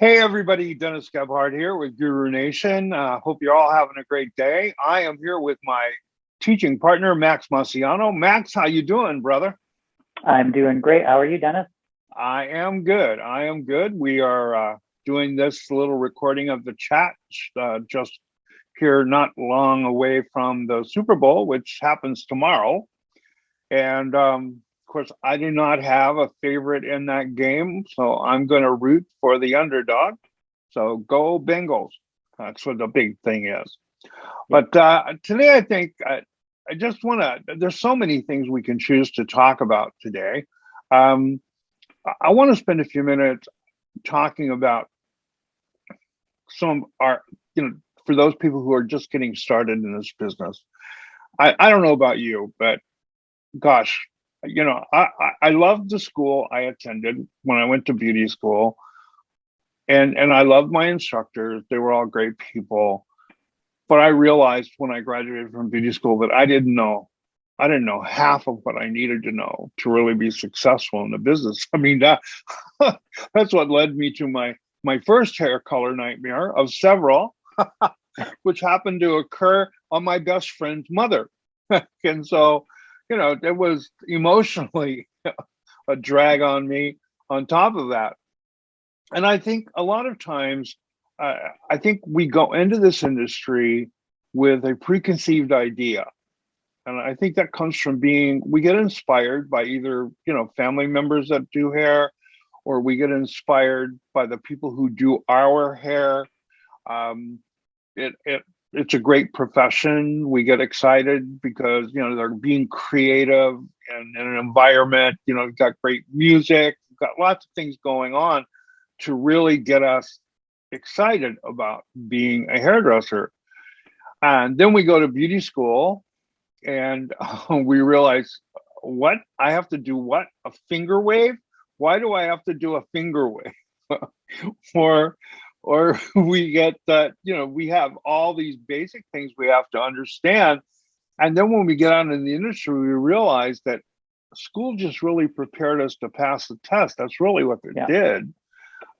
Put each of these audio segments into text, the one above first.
Hey everybody, Dennis Gebhardt here with Guru Nation. Uh, hope you're all having a great day. I am here with my teaching partner, Max Maciano. Max, how you doing, brother? I'm doing great. How are you, Dennis? I am good. I am good. We are uh, doing this little recording of the chat uh, just here not long away from the Super Bowl, which happens tomorrow. And um, of course, I do not have a favorite in that game, so I'm going to root for the underdog. So go Bengals. That's what the big thing is. But uh, today, I think I, I just want to, there's so many things we can choose to talk about today. Um, I want to spend a few minutes talking about some are, you know, for those people who are just getting started in this business. I, I don't know about you, but gosh, you know, I, I loved the school I attended when I went to beauty school. And, and I loved my instructors. They were all great people. But I realized when I graduated from beauty school that I didn't know, I didn't know half of what I needed to know to really be successful in the business. I mean, that, that's what led me to my, my first hair color nightmare of several, which happened to occur on my best friend's mother. and so you know, it was emotionally a drag on me on top of that. And I think a lot of times, uh, I think we go into this industry with a preconceived idea. And I think that comes from being, we get inspired by either, you know, family members that do hair, or we get inspired by the people who do our hair. Um, it, it it's a great profession. We get excited because you know they're being creative and in an environment. You know, got great music, got lots of things going on to really get us excited about being a hairdresser. And then we go to beauty school, and we realize what I have to do. What a finger wave? Why do I have to do a finger wave? for or we get that you know we have all these basic things we have to understand. And then when we get out in the industry we realize that school just really prepared us to pass the test. That's really what it yeah. did.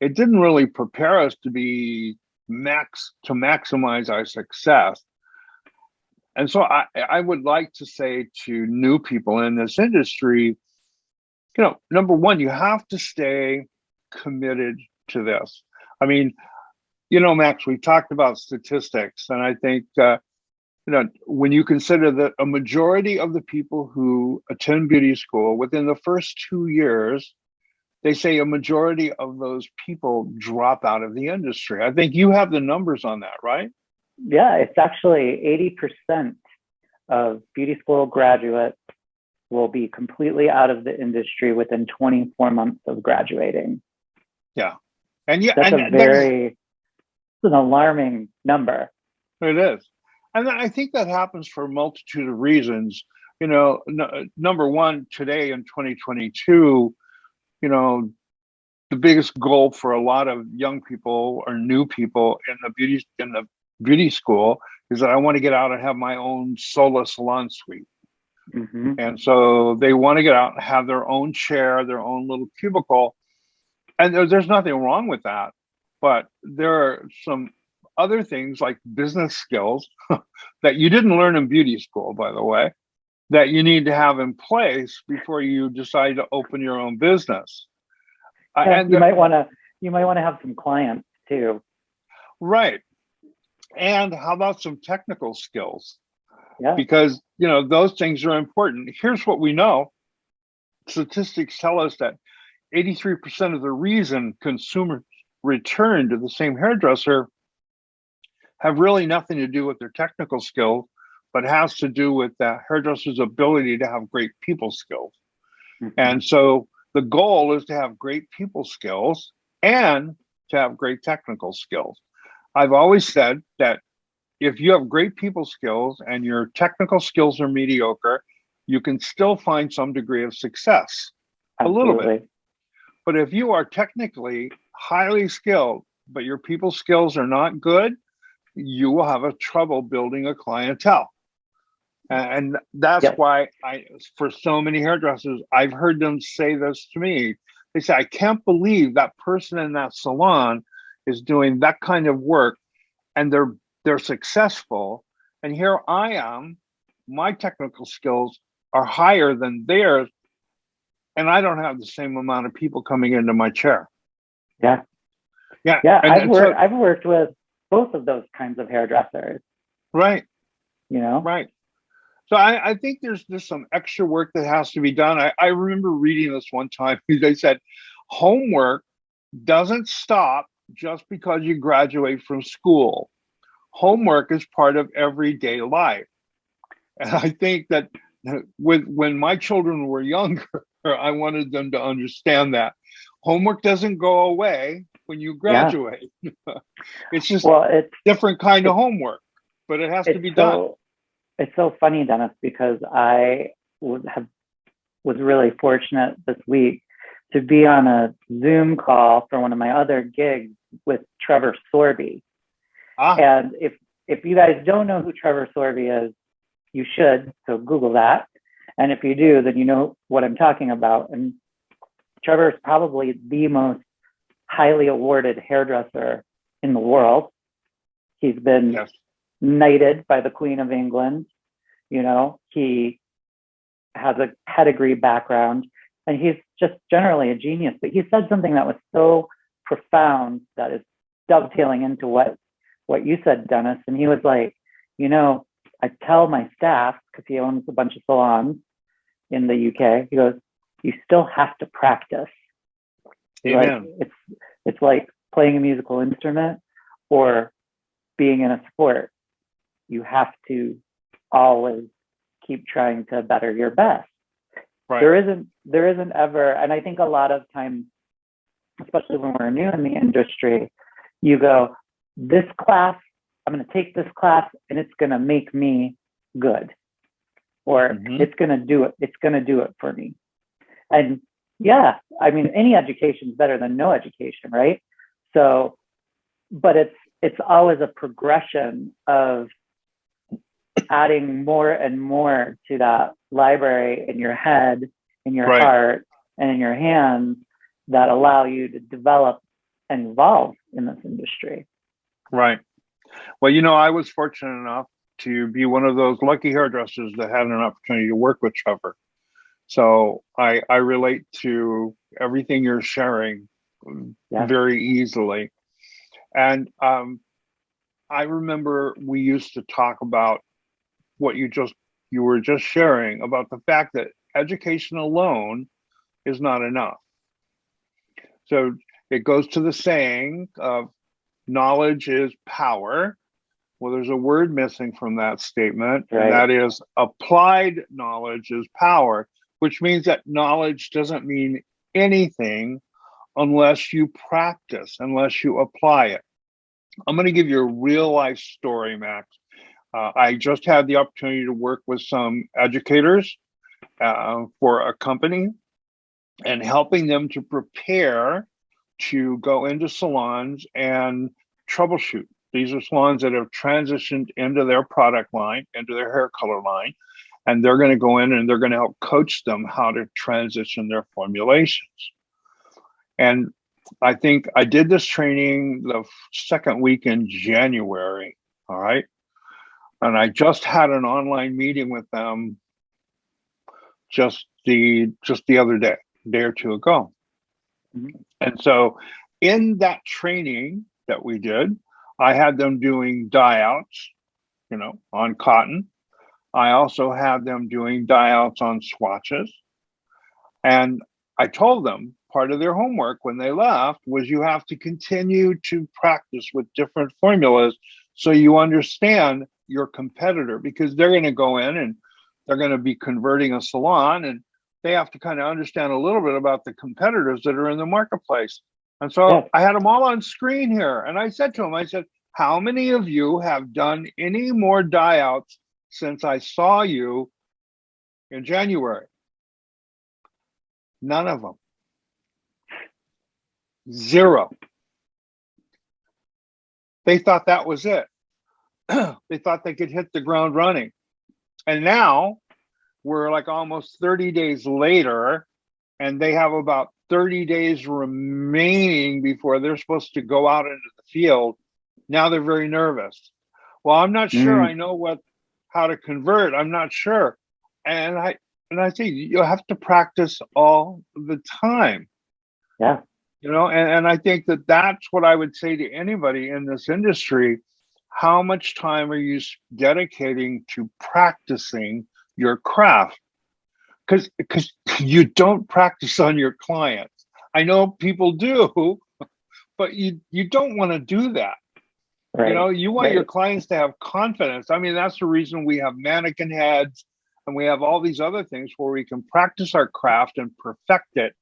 It didn't really prepare us to be max to maximize our success. And so I, I would like to say to new people in this industry you know number one you have to stay committed to this I mean, you know, Max, We've talked about statistics, and I think uh, you know when you consider that a majority of the people who attend beauty school within the first two years, they say a majority of those people drop out of the industry. I think you have the numbers on that, right? Yeah, it's actually eighty percent of beauty school graduates will be completely out of the industry within 24 months of graduating. Yeah. And yeah, that's and, a very an alarming number. It is. And I think that happens for a multitude of reasons. You know, number one, today in 2022, you know, the biggest goal for a lot of young people or new people in the beauty in the beauty school is that I want to get out and have my own solo salon suite. Mm -hmm. And so they want to get out and have their own chair, their own little cubicle. And there's nothing wrong with that. But there are some other things like business skills that you didn't learn in beauty school, by the way, that you need to have in place before you decide to open your own business. Uh, and you might want to you might want to have some clients too. Right. And how about some technical skills? Yeah. Because you know those things are important. Here's what we know. Statistics tell us that 83% of the reason consumers return to the same hairdresser have really nothing to do with their technical skill, but has to do with the hairdresser's ability to have great people skills. Mm -hmm. And so the goal is to have great people skills and to have great technical skills. I've always said that if you have great people skills and your technical skills are mediocre, you can still find some degree of success, Absolutely. a little bit. But if you are technically highly skilled, but your people skills are not good, you will have a trouble building a clientele. And that's yep. why I, for so many hairdressers, I've heard them say this to me. They say, I can't believe that person in that salon is doing that kind of work and they're they're successful. And here I am, my technical skills are higher than theirs, and I don't have the same amount of people coming into my chair. Yeah. Yeah. Yeah, and- I've and so- worked I've worked with both of those kinds of hairdressers, right. you know? Right. So I, I think there's just some extra work that has to be done. I, I remember reading this one time. They said homework doesn't stop just because you graduate from school. Homework is part of everyday life. And I think that with when my children were younger, I wanted them to understand that homework doesn't go away when you graduate. it's just Well, it's different kind of homework, but it has to be done. it's so funny, Dennis, because I was have was really fortunate this week to be on a Zoom call for one of my other gigs with Trevor Sorbie. Ah, And if if you guys don't know who Trevor Sorbie is, you should. So Google that. And if you do, then you know what I'm talking about. And Trevor is probably the most highly awarded hairdresser in the world. He's been yes. knighted by the Queen of England. You know, he has a pedigree background and he's just generally a genius. But he said something that was so profound that is dovetailing into what what you said, Dennis. And he was like, you know, I tell my staff, because he owns a bunch of salons in the UK, he goes, you still have to practice. Like, Amen. it's it's like playing a musical instrument or being in a sport. You have to always keep trying to better your best. Right. There isn't there isn't ever, and I think a lot of times, especially when we're new in the industry, you go, this class, I'm going to take this class and it's going to make me good, or Mhm. it's going to do it. It's going to do it for me. And yeah, I mean, any education is better than no education, right? So, but it's it's always a progression of adding more and more to that library in your head, in your Right. heart, and in your hands that allow you to develop and evolve in this industry. Right. Well, you know, I was fortunate enough to be one of those lucky hairdressers that had an opportunity to work with Trevor. So I I relate to everything you're sharing Yeah. very easily. And um, I remember we used to talk about what you just you were just sharing about the fact that education alone is not enough. So it goes to the saying of knowledge is power. Well, there's a word missing from that statement, Right. and that is applied knowledge is power, which means that knowledge doesn't mean anything unless you practice, unless you apply it. I'm going to give you a real life story, Max. Uh, I just had the opportunity to work with some educators uh, for a company and helping them to prepare to go into salons and troubleshoot. These are salons that have transitioned into their product line, into their hair color line, and they're going to go in and they're going to help coach them how to transition their formulations. And I think I did this training the second week in January. All right. And I just had an online meeting with them just the just the other day, day or two ago. Mhm. And so in that training that we did, I had them doing dye outs, you know, on cotton. I also had them doing dye outs on swatches. And I told them part of their homework when they left was you have to continue to practice with different formulas so you understand your competitor because they're going to go in and they're going to be converting a salon and they have to kind of understand a little bit about the competitors that are in the marketplace. And so Yeah. I had them all on screen here. And I said to them, I said, how many of you have done any more dye-outs since I saw you in January? None of them. Zero. They thought that was it. they thought they could hit the ground running. And now we're like almost 30 days later, and they have about 30 days remaining before they're supposed to go out into the field, now they're very nervous. Well, I'm not sure Mm. I know what, how to convert. I'm not sure. And I, and I think you have to practice all the time. Yeah. You know, and, and I think that that's what I would say to anybody in this industry. How much time are you dedicating to practicing your craft? Because because you don't practice on your clients. I know people do, but you you don't want to do that. Right. You know, you want your clients to have confidence. I mean, that's the reason we have mannequin heads and we have all these other things where we can practice our craft and perfect it.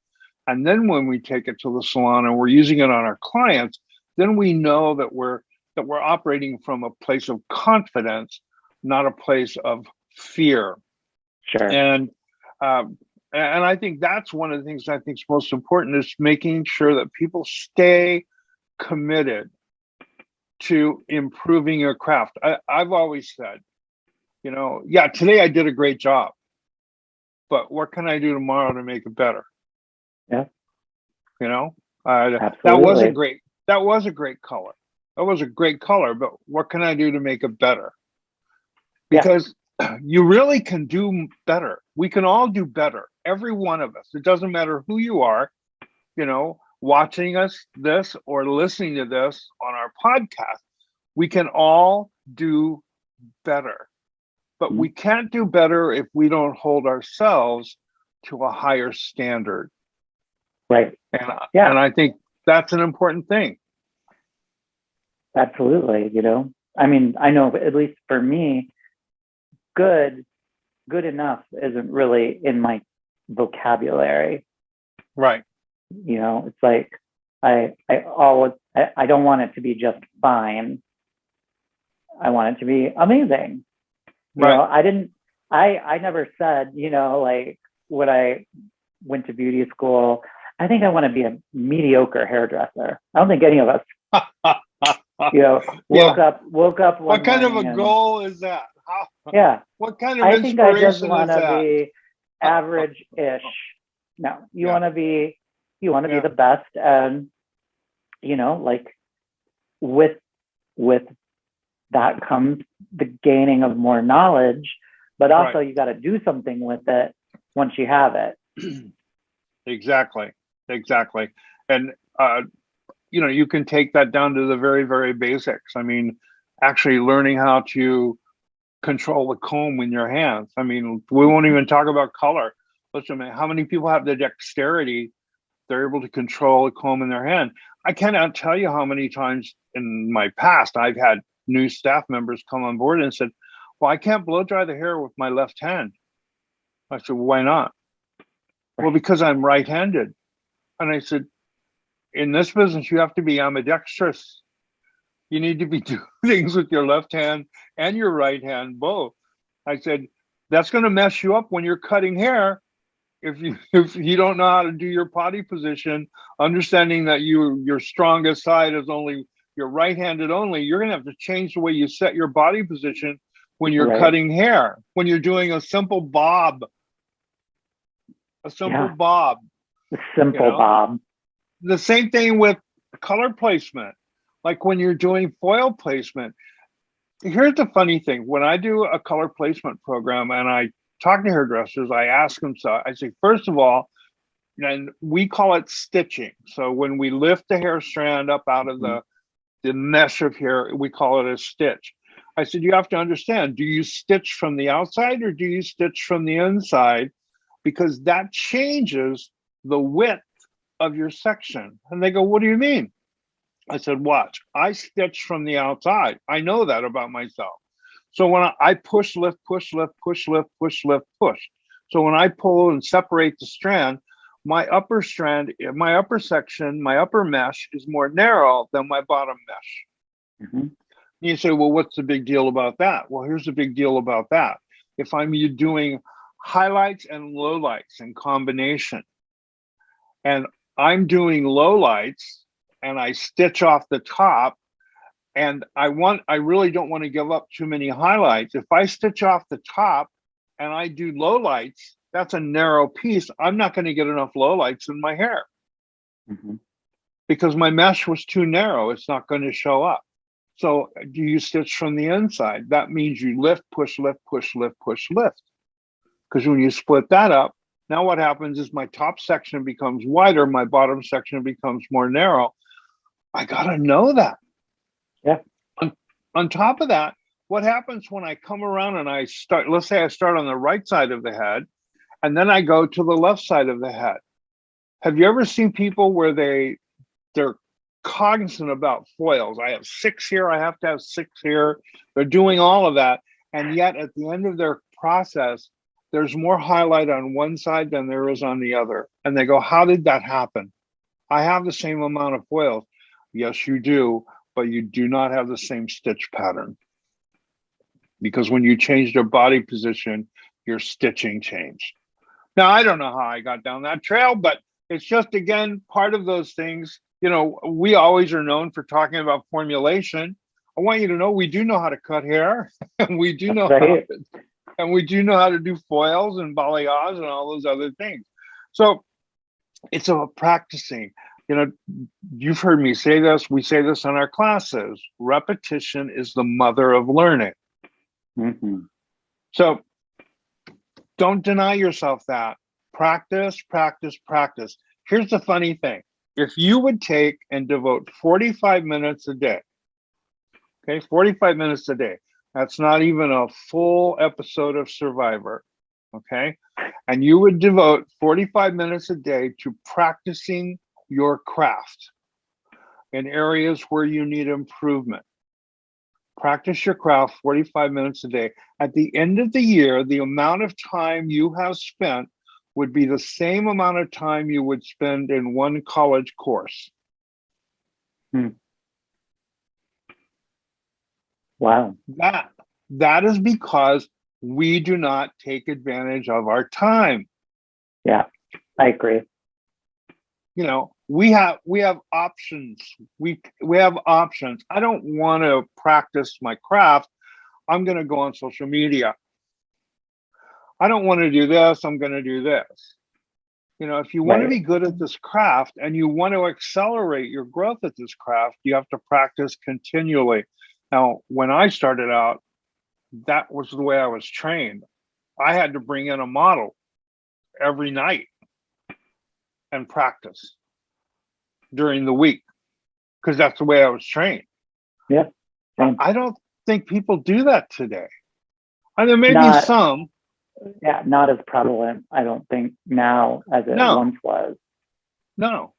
And then when we take it to the salon and we're using it on our clients, then we know that we're that we're operating from a place of confidence, not a place of fear Sure. and um, and I think that's one of the things I think is most important is making sure that people stay committed to improving your craft. I, I've always said, you know, yeah, today I did a great job, but what can I do tomorrow to make it better? Yeah. You know, uh, that was a great that was a great color. That was a great color, but what can I do to make it better? Yeah. Because you really can do better. We can all do better. Every one of us. It doesn't matter who you are, you know, watching us this or listening to this on our podcast. We can all do better. But Mhm. we can't do better if we don't hold ourselves to a higher standard. Right. And, Yeah. and I think that's an important thing. Absolutely. You know, I mean, I know at least for me, good, good enough isn't really in my vocabulary. Right. You know, it's like I, I always, I, I don't want it to be just fine. I want it to be amazing. You know, Right. I didn't, I, I never said, you know, like when I went to beauty school, I think I want to be a mediocre hairdresser. I don't think any of us, you know, woke up, woke up. What kind of a goal is that? Yeah, what kind of I think I just want to be average-ish. No, you Yeah. want to be, you want to Yeah. be the best, and you know, like with with that comes the gaining of more knowledge, but Right. also you got to do something with it once you have it. Exactly, exactly. And, uh, you know, you can take that down to the very, very basics. I mean, actually learning how to control the comb in your hands. I mean, we won't even talk about color. Listen, man, how many people have the dexterity? They're able to control a comb in their hand. I cannot tell you how many times in my past I've had new staff members come on board and said, Well, I can't blow dry the hair with my left hand. I said, Why not? Well, because I'm right handed. And I said, In this business, you have to be ambidextrous. You need to be doing things with your left hand and your right hand both. I said, That's going to mess you up when you're cutting hair. If you if you don't know how to do your potty position, understanding that you your strongest side is only your right-handed only, you're gonna have to change the way you set your body position when you're Right. cutting hair, when you're doing a simple bob. A simple Yeah. bob. The simple know? Bob. The same thing with color placement. Like when you're doing foil placement. Here's the funny thing. When I do a color placement program and I talk to hairdressers, I ask them so I say, first of all, and we call it stitching. So when we lift the hair strand up out of the, mm-hmm. the mesh of hair, we call it a stitch. I said, you have to understand, do you stitch from the outside or do you stitch from the inside? Because that changes the width of your section. And they go, what do you mean? I said, watch, I stitch from the outside. I know that about myself. So when I, I push, lift, push, lift, push, lift, push, lift, push. So when I pull and separate the strand, my upper strand, my upper section, my upper mesh is more narrow than my bottom mesh. Mhm. You say, well, what's the big deal about that? Well, here's the big deal about that. If I'm you doing highlights and lowlights in combination, and I'm doing lowlights and I stitch off the top, and I want, I really don't want to give up too many highlights. If I stitch off the top and I do lowlights, that's a narrow piece. I'm not going to get enough lowlights in my hair. Mhm. because my mesh was too narrow. It's not going to show up. So do you stitch from the inside? That means you lift, push, lift, push, lift, push, lift. Because when you split that up, now what happens is my top section becomes wider, my bottom section becomes more narrow. I gotta know that. Yeah. On, on top of that, what happens when I come around and I start, let's say I start on the right side of the head, and then I go to the left side of the head. Have you ever seen people where they they're cognizant about foils? I have six here, I have to have six here. They're doing all of that. And yet at the end of their process, there's more highlight on one side than there is on the other. And they go, How did that happen? I have the same amount of foils. Yes, you do, but you do not have the same stitch pattern. Because when you change their body position, your stitching changed. Now, I don't know how I got down that trail, but it's just, again, part of those things. You know, we always are known for talking about formulation. I want you to know we do know how to cut hair, and we do know That's how to, and we do know how to do foils and balayage and all those other things. So it's about practicing. You know, you've heard me say this. We say this in our classes. Repetition is the mother of learning. Mhm. So don't deny yourself that. Practice, practice, practice. Here's the funny thing. If you would take and devote 45 minutes a day, okay, 45 minutes a day, that's not even a full episode of Survivor, okay? And you would devote 45 minutes a day to practicing your craft in areas where you need improvement practice your craft 45 minutes a day. At the end of the year, the amount of time you have spent would be the same amount of time you would spend in one college course. Hmm. Wow. That that is because we do not take advantage of our time. Yeah, I agree. You know, we have we have options. We we have options. I don't want to practice my craft. I'm going to go on social media. I don't want to do this. I'm going to do this. You know, if you want to be good at this craft and you want to accelerate your growth at this craft, you have to practice continually. Now, when I started out, that was the way I was trained. I had to bring in a model every night and practice during the week because that's the way I was trained. Yeah. I don't think people do that today. And there may be Not- some, Yeah, not as prevalent, I don't think, now as it No. once was. No.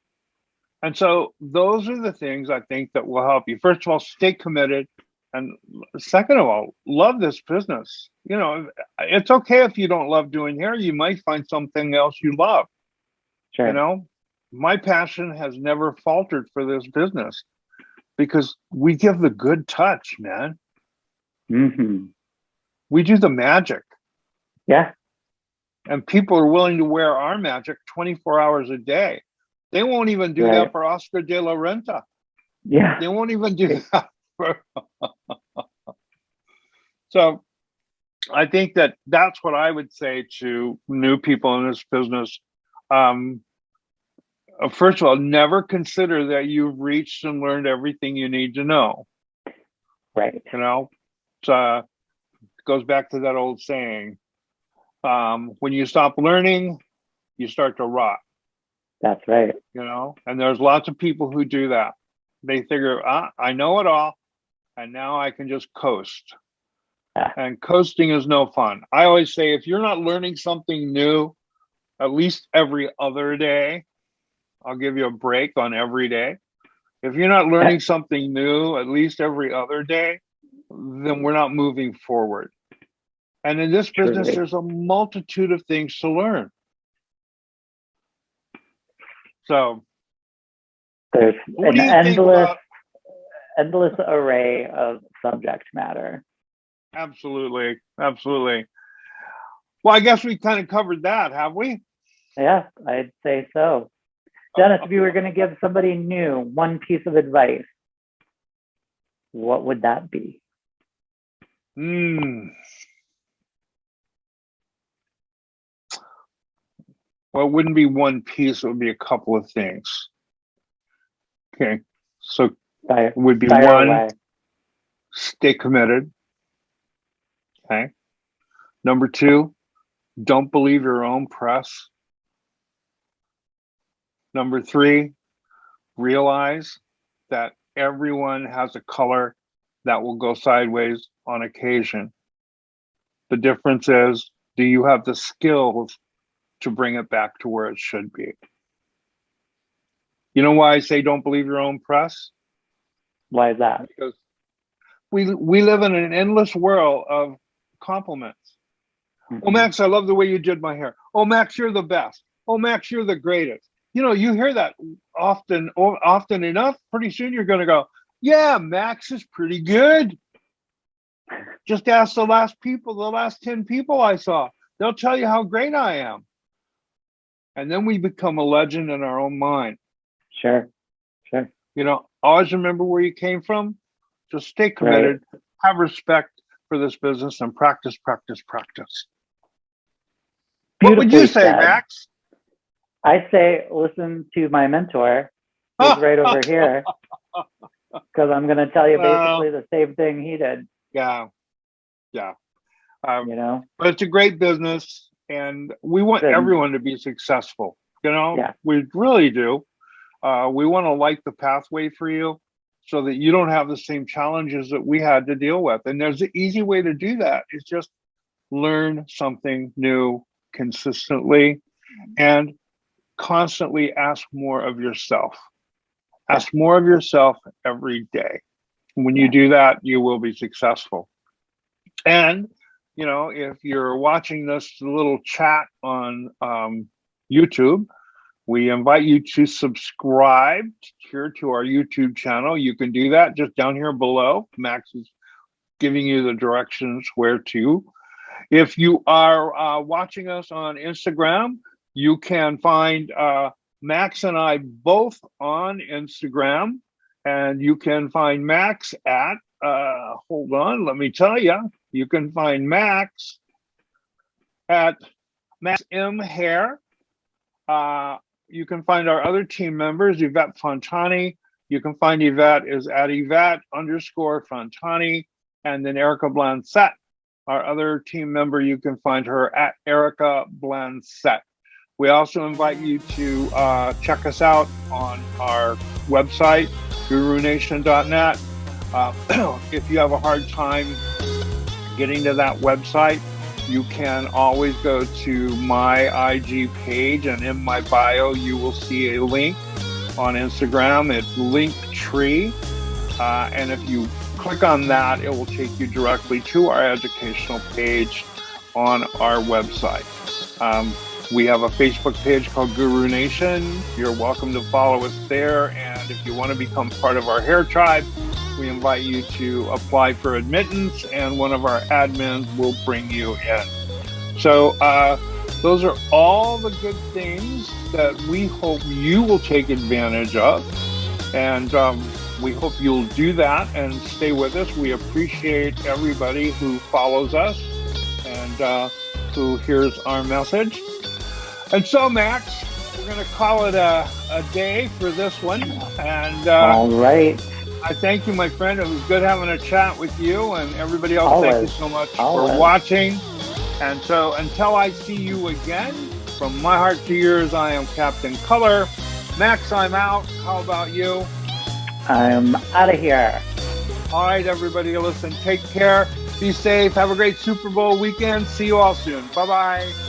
And so those are the things I think that will help you. First of all, stay committed. And second of all, love this business. You know, it's okay if you don't love doing hair. You might find something else you love. Sure. You know, my passion has never faltered for this business because we give the good touch, man. hmm We do the magic. Yeah, And people are willing to wear our magic 24 hours a day. They won't even do Right. that for Oscar de la Renta. yeah, They won't even do that. For... so I think that that's what I would say to new people in this business. Um, uh, first of all, never consider that you've reached and learned everything you need to know. right. You know, it's, uh, goes back to that old saying um, when you stop learning, you start to rot That's right. you know and there's lots of people who do that they figure ah, i know it all and now i can just coast Yeah. and coasting is no fun i always say if you're not learning something new at least every other day i'll give you a break on every day if you're not learning something new at least every other day then we're not moving forward and in this business there's a multitude of things to learn so There's an do you think endless, about endless array of subject matter. Absolutely, absolutely. Well, I guess we kind of covered that, have we? Yeah, I'd say so. Dennis, if you were going to give somebody new one piece of advice, what would that be? Hmm. Well, it wouldn't be one piece, it would be a couple of things. Okay, so Fire, would be fire one, away. stay committed. Okay. Number two, don't believe your own press. Number three, realize that everyone has a color that will go sideways on occasion. The difference is, do you have the skills to bring it back to where it should be? You know why I say don't believe your own press? Why is that? because we we live in an endless world of compliments. Oh, mm-hmm. Max, I love the way you did my hair. Oh, Max, you're the best. Oh, Max, you're the greatest. You know, you hear that often, often enough. Pretty soon, you're going to go, "Yeah, Max is pretty good." Just ask the last people, the last ten people I saw. They'll tell you how great I am. And then we become a legend in our own mind. Sure, sure. You know, always remember where you came from. Just stay committed, have respect for this business, and practice, practice, practice. What would you say, said. Max? I say listen to my mentor, who's right over here, because I'm going to tell you Well- basically the same thing he did. Yeah, yeah. Um, You know, but it's a great business, and we want everyone to be successful. You know, Yeah. we really do. Uh, we want to light the pathway for you so that you don't have the same challenges that we had to deal with. And there's an easy way to do that. It's just learn something new consistently and constantly ask more of yourself. Ask more of yourself every day. When you do that, you will be successful. And, you know, if you're watching this little chat on um, YouTube, we invite you to subscribe here to our YouTube channel. You can do that just down here below. Max is giving you the directions where to. If you are uh, watching us on Instagram, you can find uh, Max and I both on Instagram, and you can find Max at, uh, hold on, let me tell you, you can find Max at Max M Hair. Uh, you can find our other team members, Yvette Fontani. You can find Yvette is at Yvette underscore Fontani, and then Erica Blancet. Our other team member, you can find her at Erica Blancet. We also invite you to uh, check us out on our website, gurunation.net. Uh, if you have a hard time getting to that website, you can always go to my IG page, and in my bio, you will see a link on Instagram. It's Linktree, uh, and if you click on that, it will take you directly to our educational page on our website. Um, we have a Facebook page called Guru Nation. You're welcome to follow us there. And if you want to become part of our hair tribe, we invite you to apply for admittance, and one of our admins will bring you in. So, uh, those are all the good things that we hope you will take advantage of. And um, we hope you'll do that and stay with us. We appreciate everybody who follows us and uh, who hears our message. And so, Max, we're going to call it a, a day for this one. And uh, all right. I thank you, my friend. It was good having a chat with you and everybody else. Thank you so much Always. for watching. And so until I see you again, from my heart to yours, I am Captain Color. Max, I'm out. How about you? I'm out of here. All right, everybody, listen, take care, be safe, have a great Super Bowl weekend. See you all soon. Bye bye.